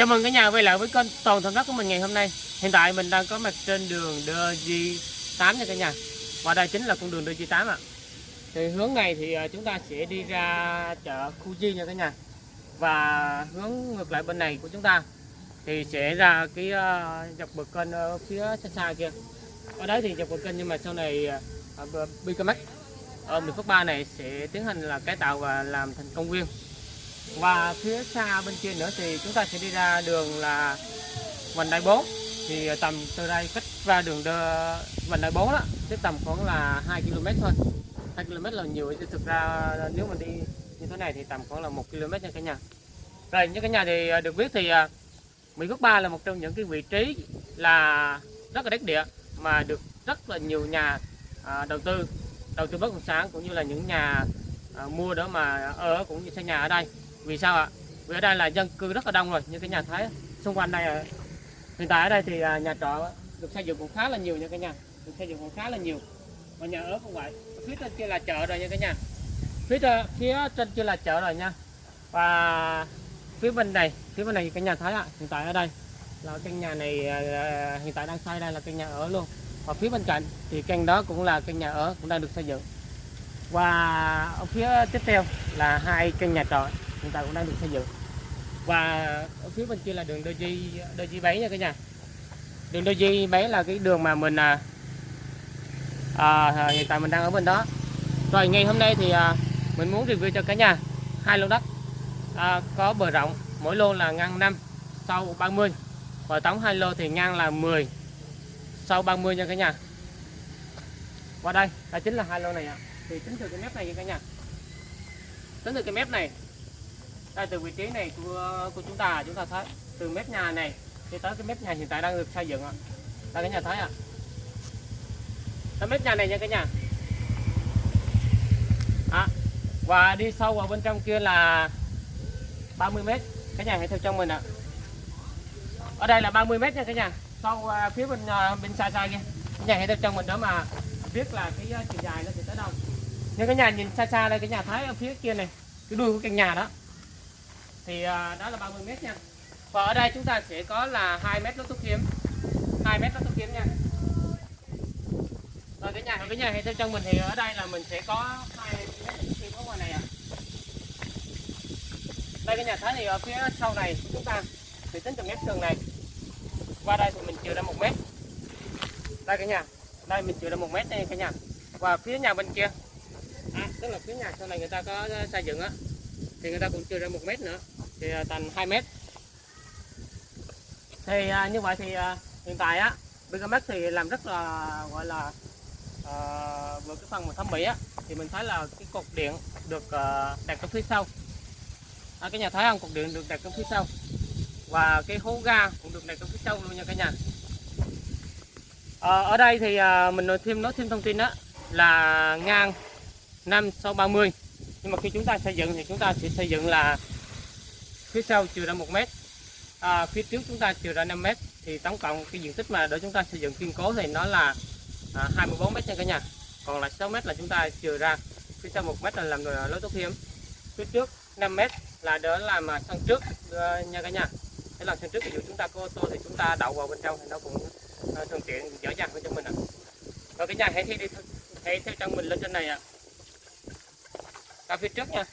Chào mừng cả nhà quay lại với kênh Toàn Thành Đất của mình ngày hôm nay. Hiện tại mình đang có mặt trên đường DG8 nha cả nhà. Và đây chính là con đường DG8 ạ. Thì hướng này thì à, chúng ta sẽ đi ra chợ Khu Di nha cả nhà. Và hướng ngược lại bên này của chúng ta thì sẽ ra cái à, dọc bờ kênh ở phía xa xa kia. Ở đấy thì dọc bờ kênh nhưng mà sau này uh, Bicamax ở miền Phước Ba này sẽ tiến hành là cải tạo và làm thành công viên và phía xa bên kia nữa thì chúng ta sẽ đi ra đường là vành đai 4 thì tầm từ đây cách ra đường đơ, vành đai 4 đó chứ tầm khoảng là 2 km thôi. 2 km là nhiều. Chứ thực ra nếu mà đi như thế này thì tầm khoảng là 1 km nha cả nhà. Rồi như cả nhà thì à, được biết thì à, Mỹ Phước Ba là một trong những cái vị trí là rất là đất địa mà được rất là nhiều nhà à, đầu tư đầu tư bất động sản cũng như là những nhà mua đó mà ở cũng như xây nhà ở đây vì sao ạ? Vì ở đây là dân cư rất là đông rồi như cái nhà thấy xung quanh đây hiện tại ở đây thì à, nhà trọ được xây dựng cũng khá là nhiều nha cả nhà. Được xây dựng cũng khá là nhiều. Và nhà ở cũng vậy. Phía trên kia là chợ rồi nha cả nhà. Phía trên, phía trên kia là chợ rồi nha. Và phía bên này phía bên này cái nhà thấy ạ hiện tại ở đây là căn nhà này à, à, hiện tại đang xây đây là căn nhà ở luôn. Và phía bên cạnh thì căn đó cũng là căn nhà ở cũng đang được xây dựng. Và ở phía tiếp theo là hai căn nhà trọ hiện tại cũng đang được xây dựng. Và ở phía bên kia là đường đôi di đôi di bảy nha cả nhà. Đường đôi di bảy là cái đường mà mình à, à, à, hiện tại mình đang ở bên đó. Rồi ngày hôm nay thì à, mình muốn review cho cả nhà hai lô đất. À, có bờ rộng mỗi lô là ngang 5 sau 30 và tổng hai lô thì ngang là 10 sau 30 nha cả nhà. Qua đây là chính là hai lô này ạ. Thì tính từ cái mép này nha cả nhà. Tính từ cái mép này đây từ vị trí này của của chúng ta chúng ta thấy từ mép nhà này đi tới cái mép nhà hiện tại đang được xây dựng ạ. Đây cái nhà thấy ạ. À. mép nhà này nha cả nhà. À, và đi sâu vào bên trong kia là 30 mét. Cái nhà hãy theo trong mình ạ. Ở đây là 30 mét nha cả nhà. Sau uh, à, phía bên uh, bên xa xa kia. Cái nhà hãy theo trong mình đó mà biết là cái uh, chiều dài nó sẽ tới đâu. Nhưng cái nhà nhìn xa xa đây cái nhà thấy ở phía kia này. Cái đuôi của căn nhà đó thì à, đó là 30 mét nha. Và ở đây chúng ta sẽ có là 2 mét lốt thuốc kiếm. 2 mét lốt thuốc kiếm nha. Rồi cái nhà cái nhà hay theo chân mình thì ở đây là mình sẽ có 2 mét lốt thuốc kiếm ở ngoài này à. Đây cái nhà thấy thì ở phía sau này chúng ta thì tính từ mép tường này. Qua đây thì mình trừ ra một mét. Đây cái nhà. Đây mình trừ ra một mét đây cả nhà. Và phía nhà bên kia. À, tức là phía nhà sau này người ta có ờ, xây dựng á thì người ta cũng trừ ra một mét nữa. Thì à, thành 2 mét. Thì à, như vậy thì à, hiện tại á Bigamax thì làm rất là gọi là à, vừa cái phần mà thẩm mỹ á thì mình thấy là cái cột điện được à, đặt ở phía sau. À, cái nhà thấy không cột điện được đặt ở phía sau. Và cái hố ga cũng được đặt ở phía sau luôn nha cả nhà. À, ở đây thì à, mình nói thêm nói thêm thông tin đó là ngang 5 sau 30 nhưng mà khi chúng ta xây dựng thì chúng ta sẽ xây dựng là phía sau trừ ra một mét. À, phía trước chúng ta trừ ra 5 mét. Thì tổng cộng cái diện tích mà để chúng ta xây dựng kiên cố thì nó là à, 24 mét nha cả nhà. Còn là 6 mét là chúng ta trừ ra. Phía sau một mét là làm lối tốt hiếm phía trước 5 mét là đỡ làm mà sân trước à, nha cả nhà. Để làm sân trước ví dụ chúng ta có ô tô thì chúng ta đậu vào bên trong thì nó cũng à, thuận tiện dễ dàng hơn cho mình ạ. À. rồi cả nhà hãy thi đi hãy theo chân mình lên trên này ạ. à ra phía trước nha.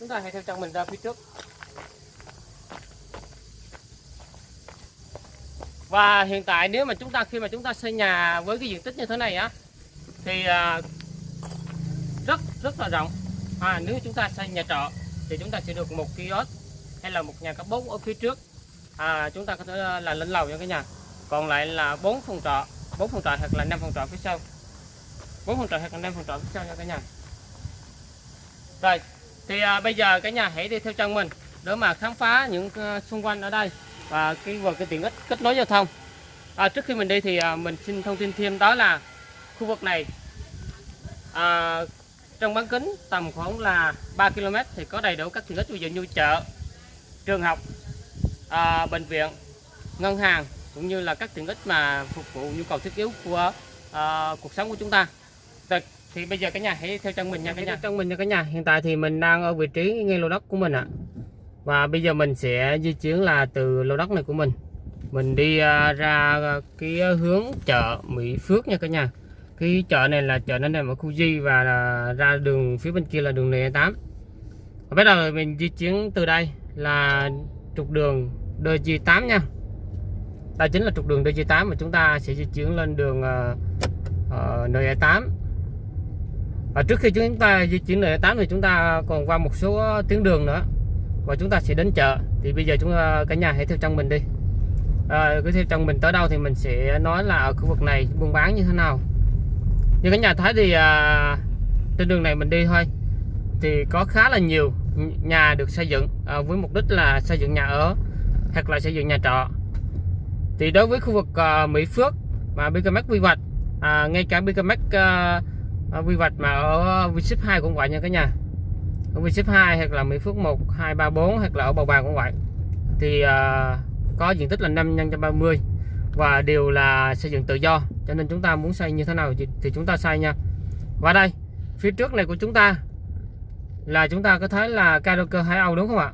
Chúng ta hãy theo chân mình ra phía trước. Và hiện tại nếu mà chúng ta khi mà chúng ta xây nhà với cái diện tích như thế này á thì à, rất rất là rộng. À, nếu chúng ta xây nhà trọ thì chúng ta sẽ được một kiosk hay là một nhà cấp 4 ở phía trước. À, chúng ta có thể là lên lầu cho cái nhà. Còn lại là bốn phòng trọ bốn phòng trọ hoặc là năm phòng trọ phía sau. Bốn phòng trọ hoặc là năm phòng trọ phía sau nha cả nhà rồi thì à, bây giờ cả nhà hãy đi theo chân mình để mà khám phá những uh, xung quanh ở đây và cái về cái tiện ích kết nối giao thông. À, trước khi mình đi thì à, mình xin thông tin thêm đó là khu vực này à, trong bán kính tầm khoảng là 3 km thì có đầy đủ các tiện ích ví dụ như chợ trường học à, bệnh viện ngân hàng cũng như là các tiện ích mà phục vụ nhu cầu thiết yếu của à, cuộc sống của chúng ta. Rồi, thì bây giờ cả nhà hãy theo chân mình nha cả nhà theo chân mình nha cả nhà. Hiện tại thì mình đang ở vị trí ngay lô đất của mình ạ. Và bây giờ mình sẽ di chuyển là từ lô đất này của mình. Mình đi à, ra cái hướng chợ Mỹ Phước nha cả nhà. Cái chợ này là chợ nó nằm ở khu Di và ra đường phía bên kia là đường N8 bắt đầu mình di chuyển từ đây là trục đường DG8 nha. Đây chính là trục đường DG8 mà chúng ta sẽ di chuyển lên đường uh, uh, NE8 và trước khi chúng ta di chuyển NE8 thì chúng ta còn qua một số tuyến đường nữa. Và chúng ta sẽ đến chợ. Thì bây giờ chúng ta cả nhà hãy theo trong mình đi. À, cứ theo trong mình tới đâu thì mình sẽ nói là ở khu vực này buôn bán như thế nào. Như cả nhà thấy thì à, trên đường này mình đi thôi. Thì có khá là nhiều nhà được xây dựng à, với mục đích là xây dựng nhà ở hoặc là xây dựng nhà trọ. Thì đối với khu vực à, Mỹ Phước mà BKMX quy hoạch à, ngay cả BKMX uh, quy hoạch mà ở ship 2 cũng vậy nha cả nhà. Ở Vship 2 hoặc là Mỹ Phước 1 2 3 4 hoặc là ở Bầu Bàng cũng vậy. Thì uh, có diện tích là 5 nhân 30 và đều là xây dựng tự do. Cho nên chúng ta muốn xây như thế nào thì chúng ta xây nha. Và đây phía trước này của chúng ta là chúng ta có thấy là karaoke Hải Âu đúng không ạ?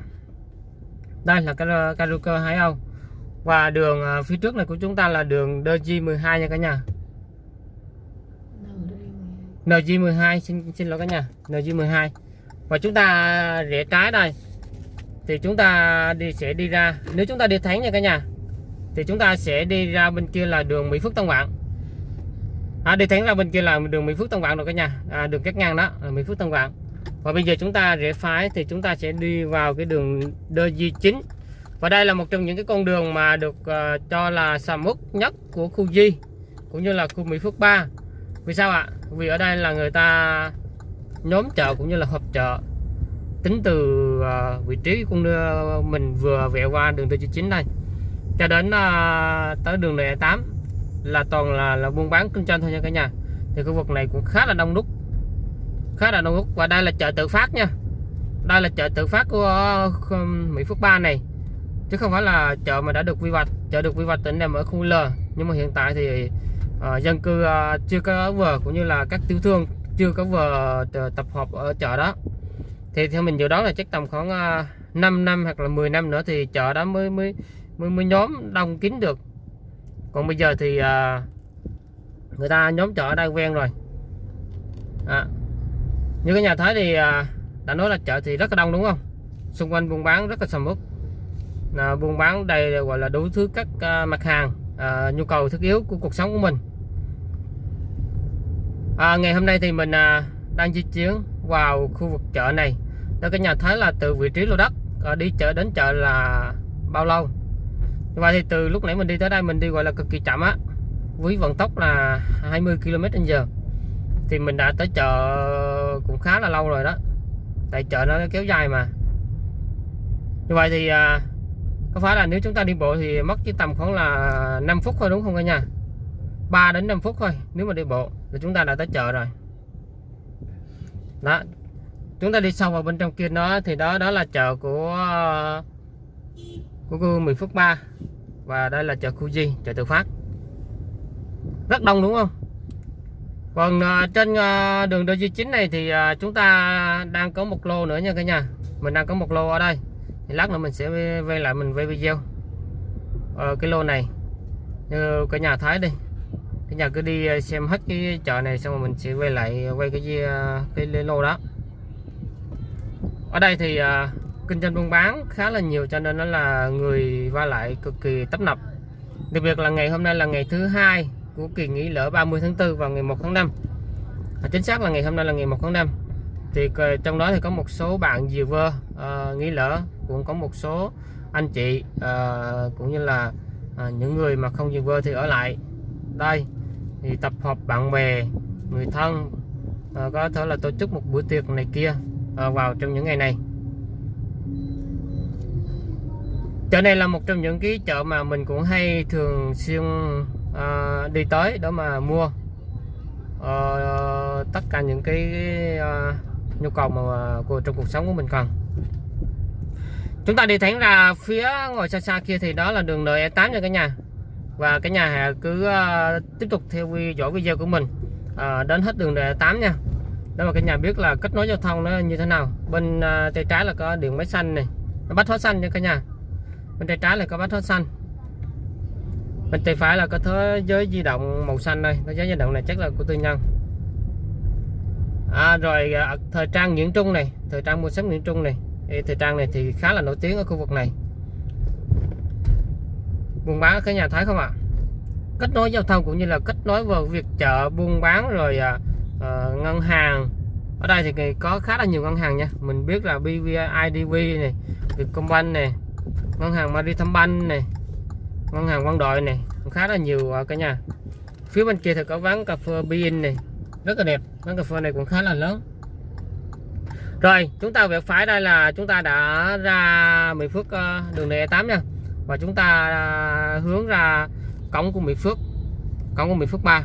Đây là karaoke Hải Âu. Và đường à, phía trước này của chúng ta là đường DG12 nha cả nhà. NG12 xin xin lỗi cả nhà NG12 và chúng ta rẽ trái đây. Thì chúng ta đi sẽ đi ra nếu chúng ta đi thẳng nha cả nhà thì chúng ta sẽ đi ra bên kia là đường Mỹ Phước Tân Vạn à, đi thẳng ra bên kia là đường Mỹ Phước Tân Vạn rồi cả nhà. À, đường cắt ngang đó là Mỹ Phước Tân Vạn và bây giờ chúng ta rẽ phải thì chúng ta sẽ đi vào cái đường DG9 và đây là một trong những cái con đường mà được uh, cho là sầm uất nhất của khu Di cũng như là khu Mỹ Phước 3 vì sao ạ? Vì ở đây là người ta nhóm chợ cũng như là họp chợ tính từ uh, vị trí con đưa mình vừa vẹo qua đường DG9 đây cho đến uh, tới đường này 8 là toàn là, là buôn bán kinh doanh thôi nha cả nhà. Thì khu vực này cũng khá là đông đúc khá là đông đúc. Và đây là chợ tự phát nha. Đây là chợ tự phát của uh, Mỹ Phước 3 này. Chứ không phải là chợ mà đã được quy hoạch. Chợ được quy hoạch tỉnh nằm ở khu L. Nhưng mà hiện tại thì Ờ, dân cư ờ, chưa có vờ cũng như là các tiểu thương chưa có vờ ờ, tập hợp ở chợ đó. Thì theo mình dự đoán là chắc tầm khoảng uh, 5 năm hoặc là 10 năm nữa thì chợ đó mới mới mới, mới nhóm đông kín được. Còn bây giờ thì người ta nhóm chợ ở đây quen rồi. À, như cái nhà thấy thì đã nói là chợ thì rất là đông đúng không? Xung quanh buôn bán rất là sầm uất. À, buôn bán đây gọi là đủ thứ các mặt hàng à, nhu cầu thiết yếu của cuộc sống của mình à, ngày hôm nay thì mình à, đang di chuyển vào khu vực chợ này. Đó cái nhà thấy là từ vị trí lô đất à, đi chợ đến chợ là bao lâu? Và thì từ lúc nãy mình đi tới đây mình đi gọi là cực kỳ chậm á. Với vận tốc là 20 km/h thì mình đã tới chợ cũng khá là lâu rồi đó. Tại chợ nó kéo dài mà. Như vậy thì à, có phải là nếu chúng ta đi bộ thì mất chỉ tầm khoảng là 5 phút thôi đúng không cả nhà? 3 đến 5 phút thôi nếu mà đi bộ thì chúng ta đã tới chợ rồi. Đó chúng ta đi sâu vào bên trong kia đó thì đó đó là chợ của của khu 10 phút 3 và đây là chợ khu Di chợ tự phát. Rất đông đúng không? Còn uh, trên uh, đường DG9 này thì uh, chúng ta đang có một lô nữa nha cả nhà. Mình đang có một lô ở đây. Thì lát nữa mình sẽ quay lại mình quay video ờ, cái lô này. Như cả nhà thấy đi giờ nhà cứ đi ờ, xem hết cái chợ này xong rồi mình sẽ quay lại ờ, quay cái ờ, cái lô đó. Ở đây thì uh, kinh doanh buôn bán khá là nhiều cho nên nó là người qua lại cực kỳ tấp nập. Đặc biệt là ngày hôm nay là ngày thứ hai của kỳ nghỉ lễ 30 tháng 4 và ngày 1 tháng 5 à, chính xác là ngày hôm nay là ngày 1 tháng 5 thì trong đó thì có một số bạn diều vơ uh, nghỉ lễ cũng có một số anh chị uh, cũng như là uh, những người mà không diều vơ thì ở lại. Đây thì tập hợp bạn bè người thân à, có thể là tổ chức một bữa tiệc này kia à, vào trong những ngày này. Chợ này là một trong những cái chợ mà mình cũng hay thường xuyên à, đi tới đó mà mua. À, tất cả những cái à, nhu cầu mà à, của trong cuộc sống của mình cần chúng ta đi thẳng ra phía ngồi xa xa kia thì đó là đường NE8 rồi cả nhà và cả nhà cứ uh, tiếp tục theo dõi video của mình uh, đến hết đường đề 8 nha. Để mà cả nhà biết là kết nối giao thông nó như thế nào. Bên uh, tay trái là có đường máy xanh này nó bắt thoát xanh nha cả nhà. Bên tay trái là có bắt thoát xanh. Bên tay phải là có thế giới di động màu xanh đây. Thế giới di động này chắc là của tư nhân. À, rồi à, thời trang Nguyễn Trung này thời trang mua sắm Nguyễn Trung này. Thời trang này thì khá là nổi tiếng ở khu vực này buôn bán cái nhà thái không ạ? Kết nối giao thông cũng như là kết nối vào việc chợ buôn bán rồi à, à, ngân hàng. Ở đây thì có khá là nhiều ngân hàng nha. Mình biết là BVI này Vietcombank này ngân hàng Maritime này ngân hàng quân đội này khá là nhiều ở cả nhà. Phía bên kia thì có quán cà phê Bin này rất là đẹp. Quán cà phê này cũng khá là lớn. Rồi chúng ta về phải đây là chúng ta đã ra Mỹ Phước ờ, đường này 8 nha và chúng ta à, hướng ra cổng của Mỹ Phước cổng của Mỹ Phước 3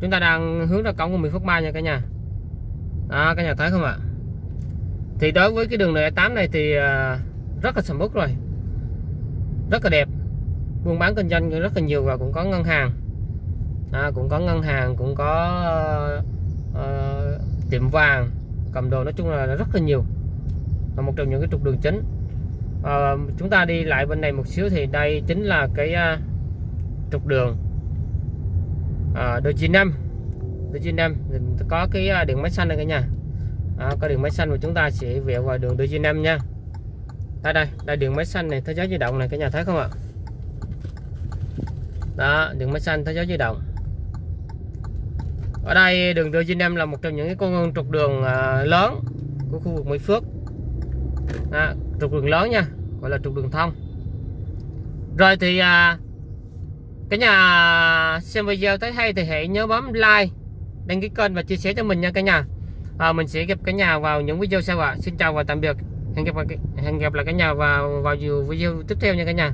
chúng ta đang hướng ra cổng của Mỹ Phước 3 nha cả nhà. Đó cả nhà thấy không ạ? Thì đối với cái đường này 8 này thì à, rất là sầm uất rồi. Rất là đẹp. Buôn bán kinh doanh rất là nhiều và cũng có ngân hàng. À, cũng có ngân hàng cũng có uh, tiệm vàng cầm đồ nói chung là rất là nhiều. Là một trong những cái trục đường chính à, chúng ta đi lại bên này một xíu thì đây chính là cái uh, trục đường. À, đôi chín năm. Đôi chín năm. Có cái uh, đường máy xanh đây cả nhà. À, có đường máy xanh và chúng ta sẽ vẹo vào đường đôi chín năm nha. Đây đây. Đây đường máy xanh này thế giới di động này cả nhà thấy không ạ? Đó đường máy xanh thế giới di động. Ở đây đường đôi năm là một trong những cái con trục đường uh, lớn của khu vực Mỹ Phước. À, trục đường lớn nha gọi là trục đường thông. Rồi thì à, cái nhà xem video thấy hay thì hãy nhớ bấm like đăng ký kênh và chia sẻ cho mình nha cả nhà. À, mình sẽ gặp cả nhà vào những video sau ạ. À. xin chào và tạm biệt. Hẹn gặp hẹn gặp lại cả nhà vào vào nhiều video tiếp theo nha cả nhà.